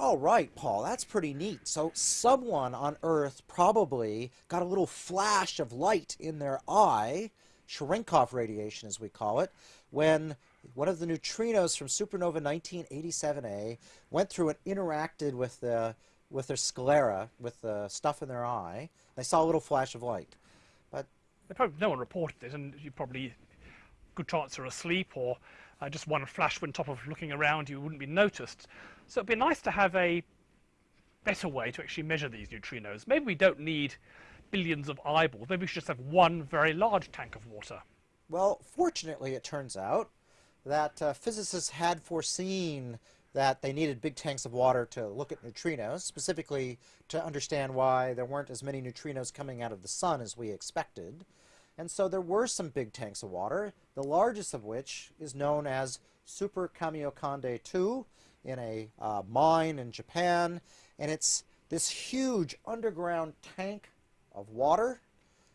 All right, Paul, that's pretty neat. So someone on Earth probably got a little flash of light in their eye, Cherenkov radiation as we call it, when one of the neutrinos from supernova 1987A went through and interacted with the with their sclera, with the stuff in their eye. They saw a little flash of light. But probably, no one reported it, and you probably good chance are asleep or uh, just one flash on top of looking around, you wouldn't be noticed. So it'd be nice to have a better way to actually measure these neutrinos. Maybe we don't need billions of eyeballs. Maybe we should just have one very large tank of water. Well, fortunately, it turns out that uh, physicists had foreseen that they needed big tanks of water to look at neutrinos, specifically to understand why there weren't as many neutrinos coming out of the sun as we expected. And so there were some big tanks of water, the largest of which is known as Super Kamiokande 2 in a uh, mine in Japan. And it's this huge underground tank of water.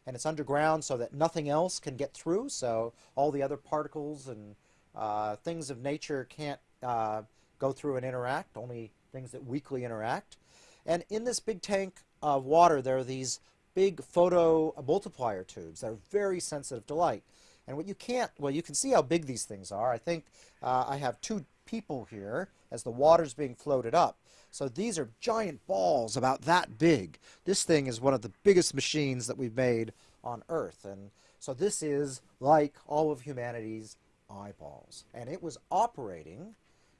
And it's underground so that nothing else can get through. So all the other particles and uh, things of nature can't uh, go through and interact, only things that weakly interact. And in this big tank of water, there are these big photo multiplier tubes that are very sensitive to light. And what you can't, well, you can see how big these things are. I think uh, I have two people here as the water's being floated up. So these are giant balls about that big. This thing is one of the biggest machines that we've made on Earth. And so this is like all of humanity's eyeballs. And it was operating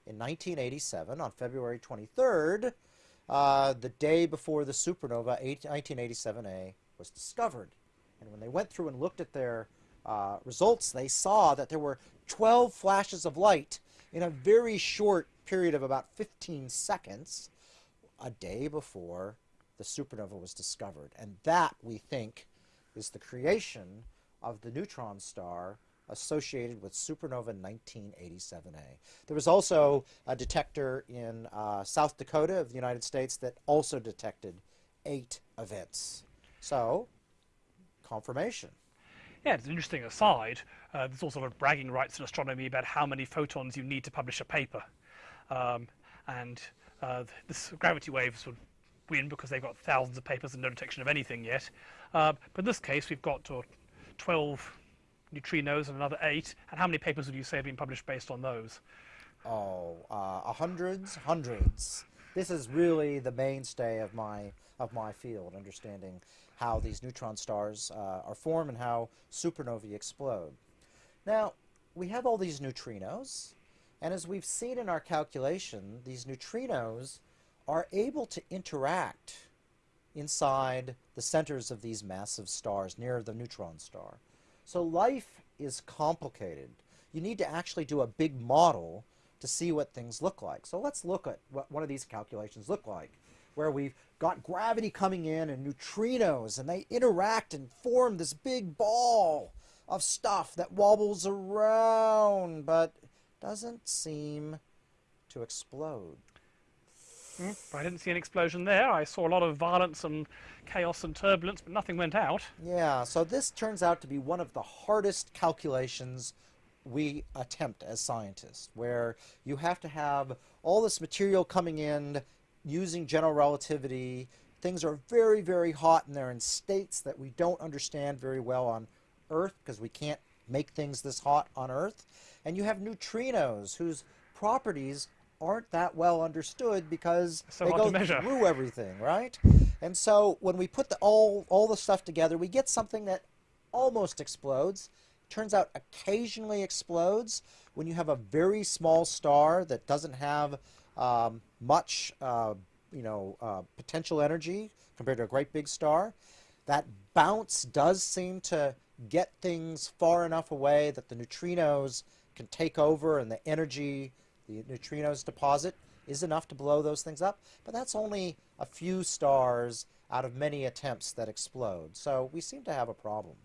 in 1987 on February 23rd uh, the day before the supernova 1987A was discovered. And when they went through and looked at their uh, results, they saw that there were 12 flashes of light in a very short period of about 15 seconds a day before the supernova was discovered. And that, we think, is the creation of the neutron star associated with supernova 1987A. There was also a detector in uh, South Dakota of the United States that also detected eight events. So, confirmation. Yeah, it's an interesting aside. Uh, there's also sort of bragging rights in astronomy about how many photons you need to publish a paper. Um, and uh, this gravity waves would win because they've got thousands of papers and no detection of anything yet. Uh, but in this case, we've got uh, 12 neutrinos and another eight. And how many papers would you say have been published based on those? Oh, uh, hundreds, hundreds. This is really the mainstay of my of my field, understanding how these neutron stars uh, are formed and how supernovae explode. Now, we have all these neutrinos, and as we've seen in our calculation, these neutrinos are able to interact inside the centers of these massive stars near the neutron star. So life is complicated. You need to actually do a big model to see what things look like. So let's look at what one of these calculations look like, where we've got gravity coming in and neutrinos, and they interact and form this big ball of stuff that wobbles around, but doesn't seem to explode. Mm, I didn't see an explosion there. I saw a lot of violence and chaos and turbulence, but nothing went out. Yeah, so this turns out to be one of the hardest calculations we attempt as scientists, where you have to have all this material coming in using general relativity. Things are very, very hot, and they're in states that we don't understand very well on Earth because we can't make things this hot on Earth. And you have neutrinos whose properties aren't that well understood because so they go through everything, right? And so when we put the, all, all the stuff together, we get something that almost explodes. Turns out occasionally explodes when you have a very small star that doesn't have um, much uh, you know, uh, potential energy compared to a great big star. That bounce does seem to get things far enough away that the neutrinos can take over and the energy the neutrinos deposit is enough to blow those things up, but that's only a few stars out of many attempts that explode. So we seem to have a problem.